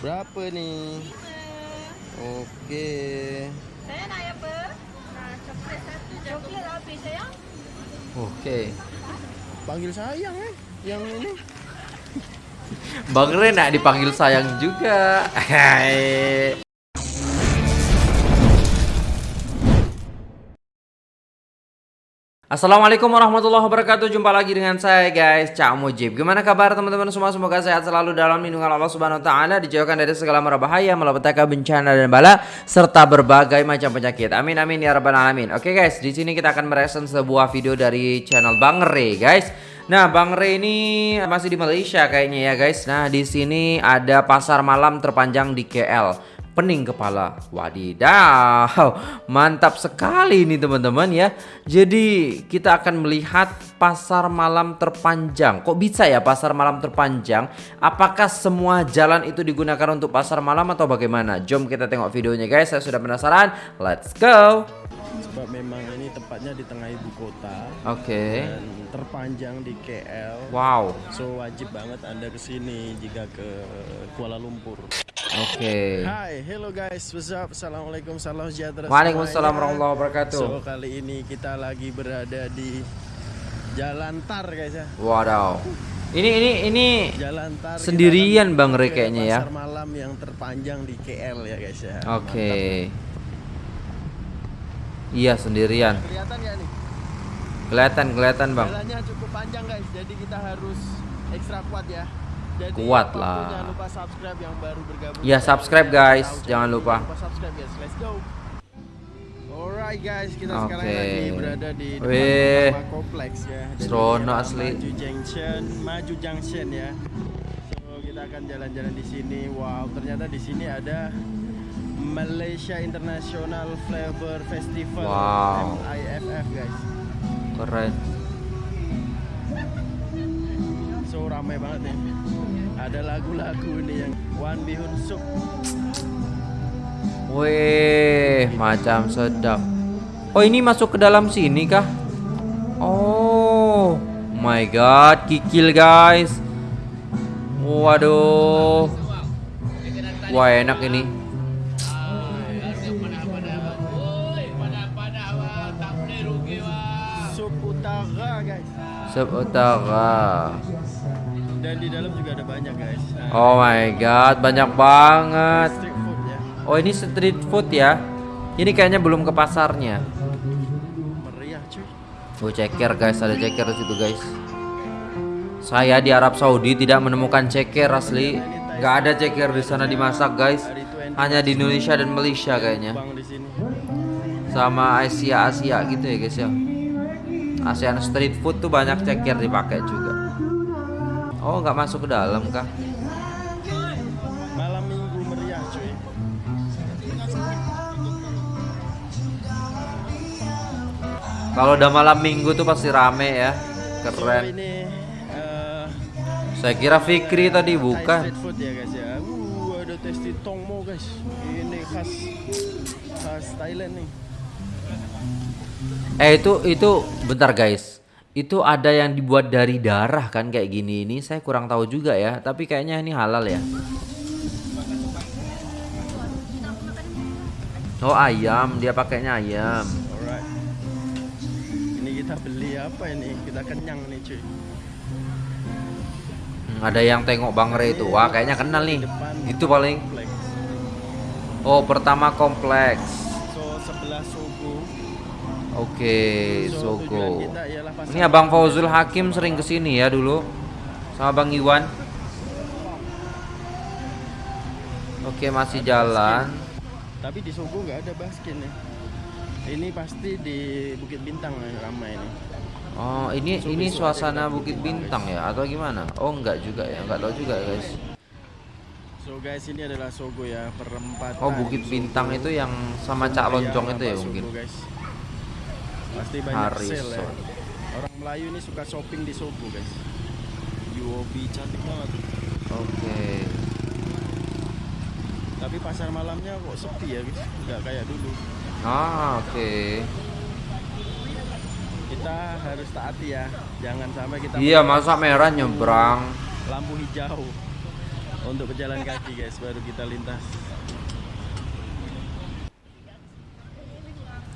Berapa nih? Oke. Saya nak apa? Nah, coklat satu je. Coklat habis sayang. Oke. Panggil sayang eh. Yang ini. Bang Ren nak dipanggil sayang juga. Assalamualaikum warahmatullahi wabarakatuh. Jumpa lagi dengan saya guys Cak Mujib. Gimana kabar teman-teman semua? Semoga sehat selalu dalam lindungan Allah subhanahu wa ta'ala Dijauhkan dari segala mara bahaya Malapetaka bencana dan bala Serta berbagai macam penyakit. Amin amin ya rabbal alamin. Oke guys di sini kita akan mereaction sebuah video dari channel Bang Re guys. Nah, Bang Re ini masih di Malaysia kayaknya ya guys. Nah, di sini ada pasar malam terpanjang di KL. Pening kepala. Wadidaw. Mantap sekali ini teman-teman ya. Jadi, kita akan melihat pasar malam terpanjang. Kok bisa ya pasar malam terpanjang? Apakah semua jalan itu digunakan untuk pasar malam atau bagaimana? Jom kita tengok videonya guys. Saya sudah penasaran. Let's go. Sebab memang ini tepatnya di tengah ibu kota. Oke. Dan terpanjang di KL. Wow. So wajib banget Anda ke sini jika ke Kuala Lumpur. Oke. Hai, hello guys, what's up? Assalamualaikum, salam sejahtera. Waalaikumsalam semuanya. warahmatullahi wabarakatuh. So kali ini kita lagi berada di Jalan Tar guys ya. Wadaw. Ini ini ini Jalan Tar. Sendirian Bang Re kayaknya ya. Pasar malam yang terpanjang di KL ya guys ya. Oke. Iya sendirian. Mantap. Kelihatan ya nih? Kelihatan kelihatan bang. Jalannya cukup panjang guys, jadi kita harus ekstra kuat ya. Jadi Kuat lah. Jangan lupa subscribe yang baru bergabung. Iya, subscribe, guys. Jangan lupa. lupa subscribe guys. Let's go. Alright guys, kita sekarang Oke. lagi berada di depan kompleks ya. Kita asli. Maju Junction, Maju Junction ya. So kita akan jalan-jalan di sini. Wow, ternyata di sini ada Malaysia International Flavor Festival Wow. MIFF guys. Keren. So ramai banget nih. Ada lagu-lagu nih yang Wan Bihun Suk. Wih, macam sedap. Oh ini masuk ke dalam sini kah? Oh, my god, kikil guys. Waduh. Wah enak ini. Sup Utara guys. Sub utara. Dan di dalam juga ada banyak guys. Nah, Oh my god, banyak banget. street food ya. Oh ini street food ya Ini kayaknya belum ke pasarnya Meriah cuy. Oh ceker guys ada ceker di situ guys Saya di Arab Saudi tidak menemukan ceker asli Gak ada ceker di sana dimasak guys Hanya di Indonesia dan Malaysia kayaknya. Sama Asia Asia gitu ya guys ya ASEAN street food tuh banyak ceker dipakai juga Oh nggak masuk ke dalam kah Malam minggu meriah cuy. Kalau udah malam minggu tuh pasti rame ya So, Keren ini eh, Saya kira Fikri tadi bukan ya guys ya. Uh, ada tongmo guys. Ini khas khas Thailand nih. Eh itu itu bentar guys. Itu ada yang dibuat dari darah kan kayak gini ini. Saya kurang tahu juga ya, tapi kayaknya ini halal ya. Oh ayam, dia pakainya ayam. Alright. Ini kita beli apa ini? Kita kenyang nih cuy. Hmm, ada yang tengok Bang Re itu. Wah, kayaknya kenal nih. Itu paling kompleks. Oh, pertama kompleks. So sebelah. Oke, Sogo. Ini Abang Fauzul Hakim sering ke sini ya dulu sama Bang Iwan. Oke, masih jalan. Tapi di Sogo nggak ada baskin ya. Ini pasti di Bukit Bintang nih, ramai nih. Oh, ini ini suasana Bukit Bintang ya atau gimana? Oh, enggak juga ya, enggak tahu juga guys. So guys ini adalah Sogo ya perempatan. Oh, Bukit Sogo. Bintang itu yang sama Cak Loncong itu ya Sogo, mungkin. guys. Pasti banyak Harrison. sale ya. Orang Melayu ini suka shopping di Sogo guys. UOB cantik banget. Oke. Tapi pasar malamnya kok sepi ya guys, nggak kayak dulu. Ah, oke. Kita harus taati ya, jangan sampai kita Iya, masa merah nyebrang. lampu hijau. untuk pejalan kaki guys baru kita lintas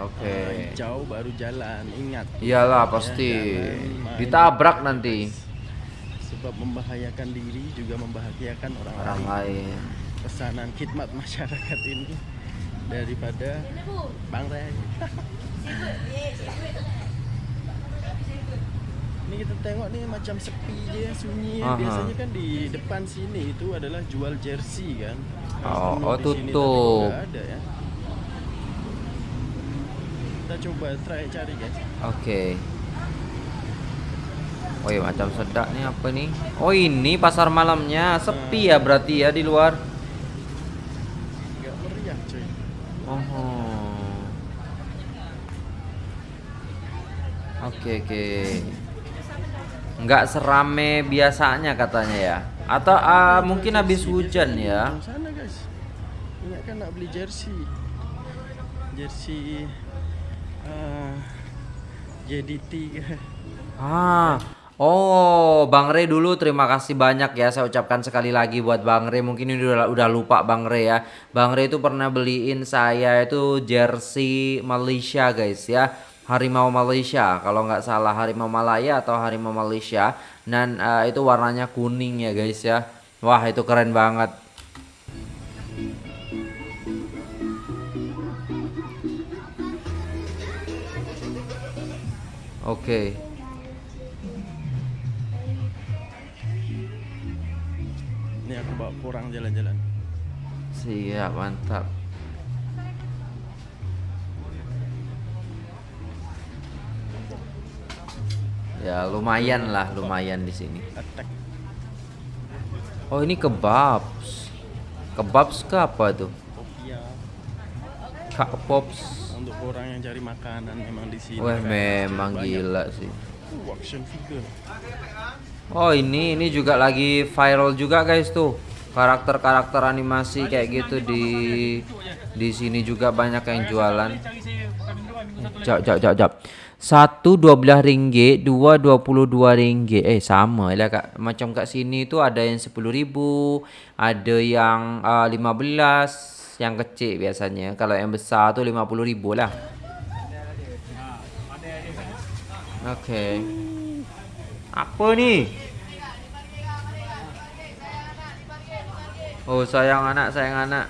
Oke. jauh baru jalan ingat Iyalah pasti jangan main. ditabrak nanti sebab membahayakan diri juga membahayakan orang, orang lain lain. pesanan khidmat masyarakat ini daripada Bang Ray ini kita tengok nih macam sepi je sunyi Aha. biasanya kan di depan sini itu adalah jual jersey kan Oh, oh, tutup. ada ya kita coba try cari guys Oke. Oh iya macam sedak nih apa nih? Oh ini pasar malamnya sepi ya berarti ya di luar. meriah cuy Oh. Oke oke. Nggak serame biasanya katanya ya. Atau ah, mungkin habis hujan ya. Sana guys. Ingat kan nak beli jersey. Jersey uh, JDT ke. Ah, oh, Bang Re dulu terima kasih banyak ya. Saya ucapkan sekali lagi buat Bang Re. Mungkin ini udah udah lupa Bang Re ya. Bang Re itu pernah beliin saya itu jersey Malaysia guys ya. Harimau Malaysia, kalau nggak salah Harimau Malaya atau Harimau Malaysia. Dan eh, itu warnanya kuning ya guys ya. Wah itu keren banget. Oke. Ini aku bawa kurang jalan-jalan. Siap, mantap. Ya, lumayan lah, lumayan di sini. Oh, ini kebabs. Kebabs ke apa tuh? Kak Pops. Orang yang cari makanan memang di sini. Wah, kan. memang Banyak. gila sih. Uh, action figure. Oh, ini ini juga lagi viral juga guys tuh. Karakter-karakter animasi kayak gitu di di sini juga banyak yang jualan. Jap jap jap jap. Satu dua belas ringgit, dua dua puluh dua ringgit. Eh sama lah kak. Macam kat sini tu ada yang sepuluh ribu, ada yang uh, lima belas, yang kecil biasanya. Kalau yang besar tu lima puluh ribu lah. Oke. Apa ni? Oh sayang anak, sayang anak.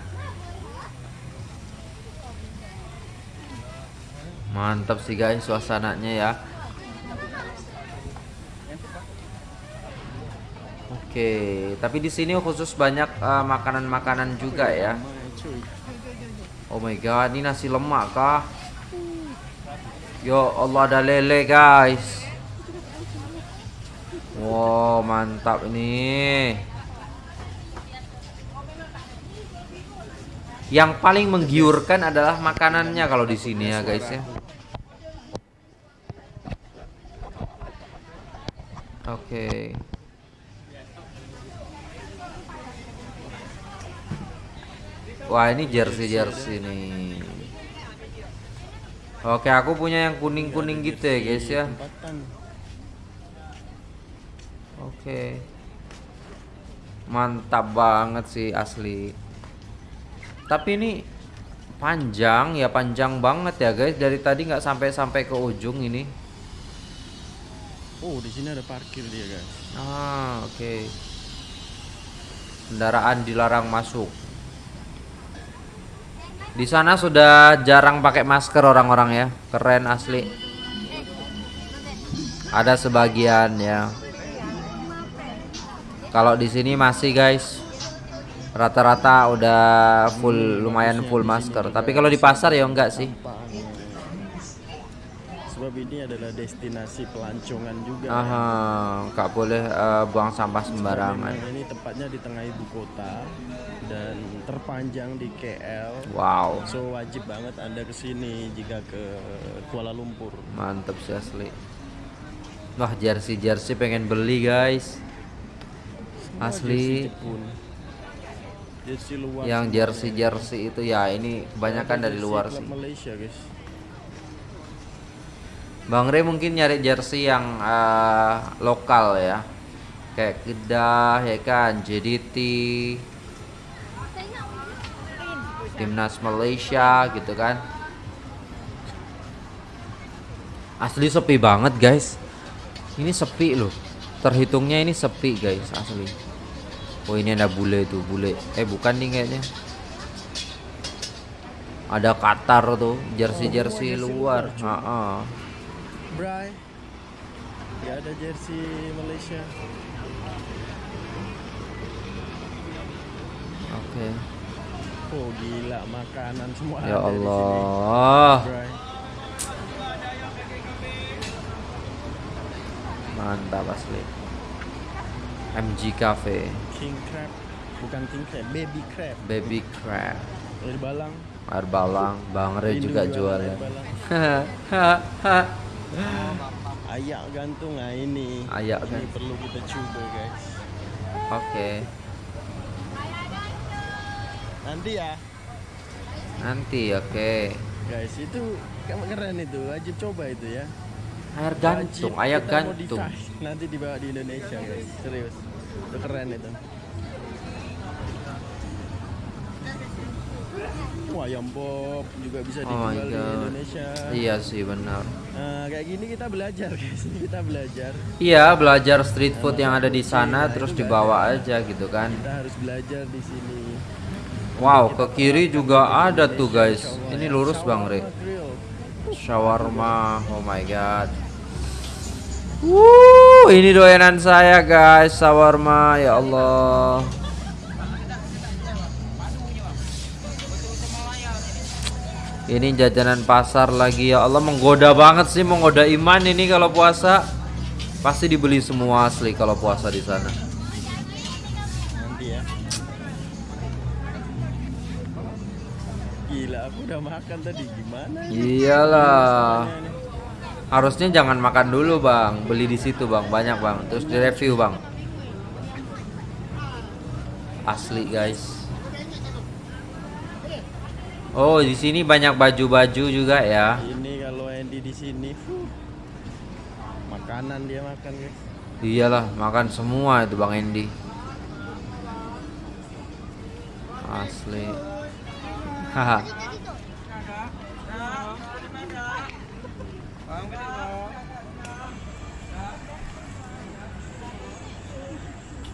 Mantap sih guys suasananya ya. Oke, tapi di sini khusus banyak eh, makanan-makanan juga ya. Oh my god, ini nasi lemak kah? Yo Allah ada lele guys. Wow, mantap ini. Yang paling menggiurkan adalah makanannya kalau di sini ya guys ya. Oke. Wah, ini jersey-jersey nih. Oke, aku punya yang kuning-kuning gitu ya, guys ya. Oke. Mantap banget sih asli. Tapi ini panjang ya, panjang banget ya, guys. Dari tadi nggak sampai-sampai ke ujung ini. Oh, di sini ada parkir dia, guys. Ah, oke. Kendaraan dilarang masuk. Di sana sudah jarang pakai masker orang-orang ya. Keren asli. Ada sebagian ya. Kalau di sini masih guys. Rata-rata udah full lumayan full masker. Tapi kalau di pasar ya enggak sih. Sebab ini adalah destinasi pelancongan juga. Aha, nggak boleh eh, buang sampah sembarangan. Ini tempatnya di tengah ibu kota dan terpanjang di KL. Wow. So wajib banget Anda ke sini jika ke Kuala Lumpur. Mantap sih asli. Wah, jersey-jersey pengen beli, guys. Semua Asli. jersey. Jersey luar. Yang semuanya. jersey-jersey itu ya ini kebanyakan dari jersey luar sih. Malaysia, guys. Bang Re mungkin nyari jersey yang eh, lokal ya. kayak Kedah ya kan? JDT timnas Malaysia gitu kan? Asli sepi banget guys. Ini sepi loh. Terhitungnya ini sepi guys asli. Oh ini ada bule tuh bule. Eh bukan nih kayaknya. Ada Qatar tuh jersey jersey luar. Ha-ha. Bray. Ya ada jersey Malaysia. oke Oh gila makanan semua ya ada di sini. Allah mantap asli MG Cafe King crab. Bukan king crab, baby crab. baby crab Air balang. air balang Bang Re Rindu juga jual ya. Ayak gantung nah ini. Ayak ini gantung. perlu kita coba guys. oke Nanti ya. nanti oke Guys, itu keren itu, wajib coba itu ya. air gantung air kita gantung modify. Nanti dibawa di Indonesia, guys. Serius. Itu keren itu. Ayam pop juga bisa Oh dijual di God. Indonesia. iya sih benar Nah, kayak gini kita belajar, guys. Kita belajar. iya belajar street food yang ada di sana terus dibawa aja gitu kan Kita harus belajar di sini. wow ke kiri juga ada tuh guys ini lurus bang Re Shawarma shawarma oh my god Wuh, ini doyanan saya guys, shawarma ya Allah. Ini jajanan pasar lagi ya Allah menggoda banget sih, menggoda iman ini kalau puasa. Pasti dibeli semua asli kalau puasa di sana. Nanti ya. Gila, aku udah makan tadi. Gimana? Iyalah. Harusnya jangan makan dulu, Bang. Beli di situ, Bang. Banyak, Bang. Terus direview, Bang. Asli, guys. Oh, di sini banyak baju-baju juga ya. Ini kalau Andy di sini, fuh. makanan dia makan guys. Iyalah, makan semua itu Bang Endi. Asli. Haha.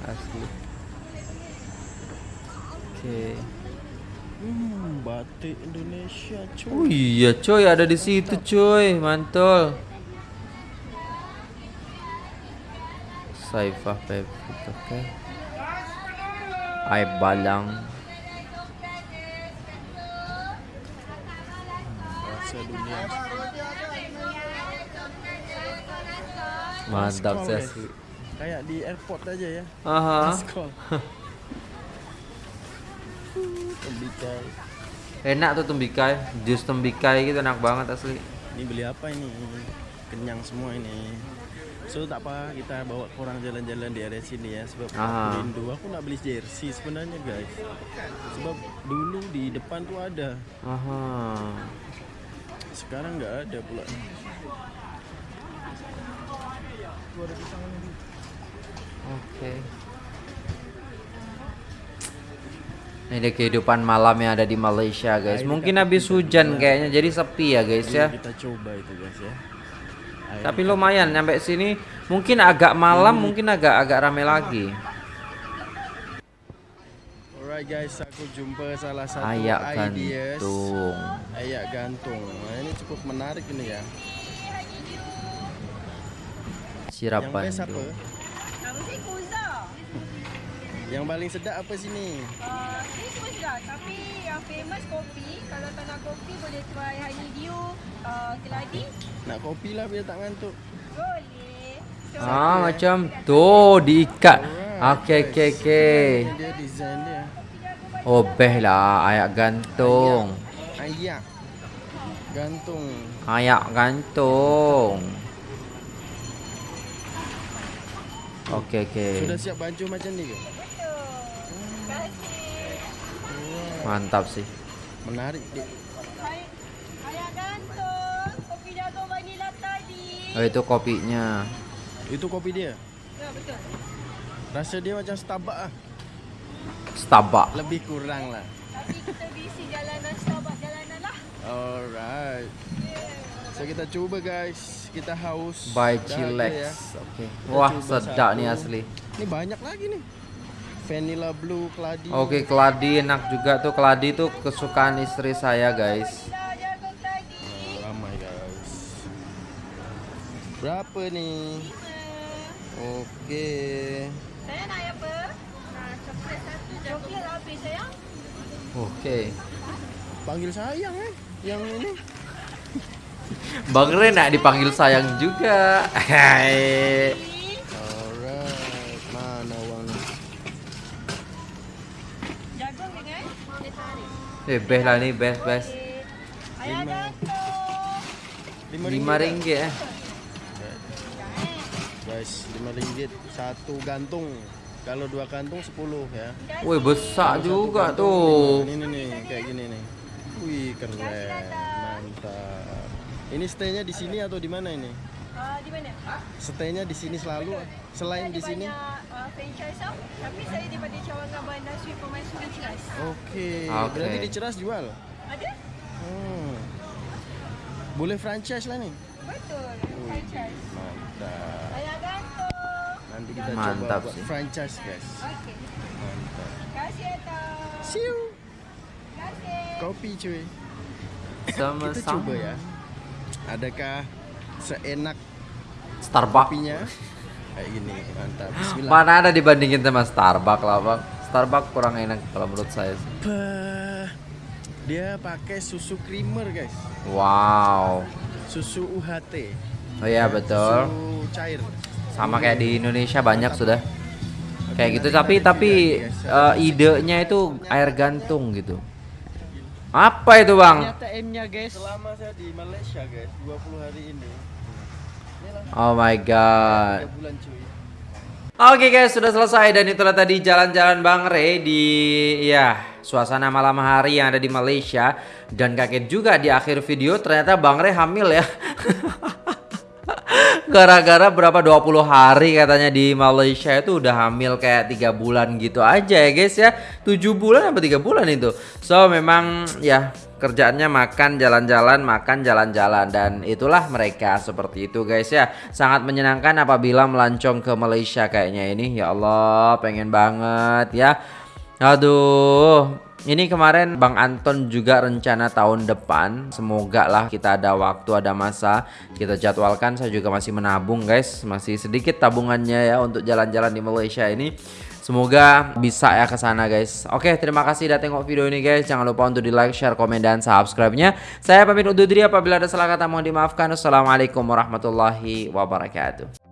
Asli. Oke. Hmm, batik Indonesia cuy. Oh iya coy ada di situ coy mantul Saifah Pepit oke Aib Balang dunia. mantap guys. Kayak di airport aja ya. Aha. Call. Tembikar. enak tuh tembikai jus tembikai gitu enak banget asli Ini beli apa ini? Kenyang semua ini. So tak apa kita bawa orang jalan-jalan di area sini ya sebab Ah. aku rindu. Aku nak beli jersey sebenarnya guys. Sebab dulu di depan tuh ada. Aha. Sekarang nggak ada pula. Oke. Ini kehidupan malam yang ada di Malaysia guys. Mungkin habis hujan kayaknya jadi sepi ya guys ya. Kita coba itu guys ya. Tapi lumayan nyampe sini mungkin agak malam mungkin agak agak rame lagi. Alright guys, aku jumpa salah satu Ayak ideas. gantung. Ayak gantung. Nah, ini cukup menarik ini ya. Sirap Yang best apa? Yang paling sedap apa sini? Uh, ini semua sedap. Tapi yang famous kopi. Kalau tak nak kopi boleh try honeydew, uh, keladi. Nak kopi lah biar tak ngantuk. Boleh. So, Ah macam tuh diikat. Alright, Oke guys. oke oke. Ini dia design dia. Oh beh lah ayak gantung. Ayak. Gantung. Ayak gantung. Oke oke. Sudah siap baju macam ni ke? Mantap sih. Menarik tadi. Oh itu kopinya. Itu kopi dia. Ya, betul. Rasa dia macam Starbucks ah. Starbucks. Lebih kurang lah. Tapi kita bisi jalanan Starbucks jalanan lah. Alright. So kita coba guys. Kita haus. By ada ya. Oke. Kita Wah, sedap satu. nih asli. Ini banyak lagi nih. Vanilla blue, keladi. Oke, keladi enak juga tuh. Keladi tuh kesukaan istri saya, guys. Berapa nih? Oke. Saya nak apa? Nah, coklat satu. Coklat habis sayang. Oke. Panggil sayang eh. Yang ini. Bang Ren nak dipanggil sayang juga. Hai. Alright. Mana uangnya? Jagung dengan dia tarik. Eh, beh lah nih, beh, bes. Ayah Lima. gantung. Lima ringgit eh. Guys, lima ringgit satu gantung. Kalau dua kantung sepuluh ya. Wih, besar Satu juga tuh. Ini nih, kayak gini nih. Wih, keren. Mantap. Ini stay-nya di sini atau di mana ini? Ah, di mana? Stay-nya di sini selalu selain di sini. Uh, franchise. Tapi saya daripada cawangan bandar sweet pemain sudah jelas. Oke. Oke. Berarti di Ceras jual. Ada? Hmm. Boleh franchise lah nih. Betul. Franchise. Mantap. Ayah gantung. Nanti kita Mantap coba buat sih. franchise, guys. Okey. Mantap. Kasih Atta. Siu. Kasih. Kopi cuy. Sama Kita coba ya. Adakah seenak Starbucks. kopinya? Kayak gini, mantap. Bismillah. Mana ada dibandingin sama Starbucks lah, Bang. Starbucks kurang enak kalau menurut saya. sih. Dia pakai susu creamer, guys. Wow. Susu UHT. Oh iya betul. Susu cair. Sama kayak di Indonesia banyak sudah. Kayak gitu tapi tapi eh, idenya itu air gantung gitu. Apa itu, Bang? Ternyata M-nya, guys. Selama saya di Malaysia, guys, 20 hari ini. Oh my god. 3 bulan cuy. Oke guys, sudah selesai dan itulah tadi jalan-jalan Bang Re di ya suasana malam hari yang ada di Malaysia dan kaget juga di akhir video ternyata Bang Re hamil ya. Gara-gara berapa 20 hari katanya di Malaysia itu udah hamil kayak tiga bulan gitu aja ya guys ya. 7 bulan apa tiga bulan itu. So memang ya kerjaannya makan jalan-jalan makan jalan-jalan dan itulah mereka seperti itu guys ya sangat menyenangkan apabila melancong ke Malaysia kayaknya ini ya Allah pengen banget ya aduh ini kemarin Bang Anton juga rencana tahun depan Semoga lah kita ada waktu ada masa Kita jadwalkan saya juga masih menabung guys Masih sedikit tabungannya ya untuk jalan-jalan di Malaysia ini Semoga bisa ya ke sana guys. Oke, terima kasih udah tengok video ini guys. Jangan lupa untuk di like, share, komen dan subscribe-nya. Saya pamit undur diri apabila ada salah kata mohon dimaafkan. Wassalamualaikum warahmatullahi wabarakatuh.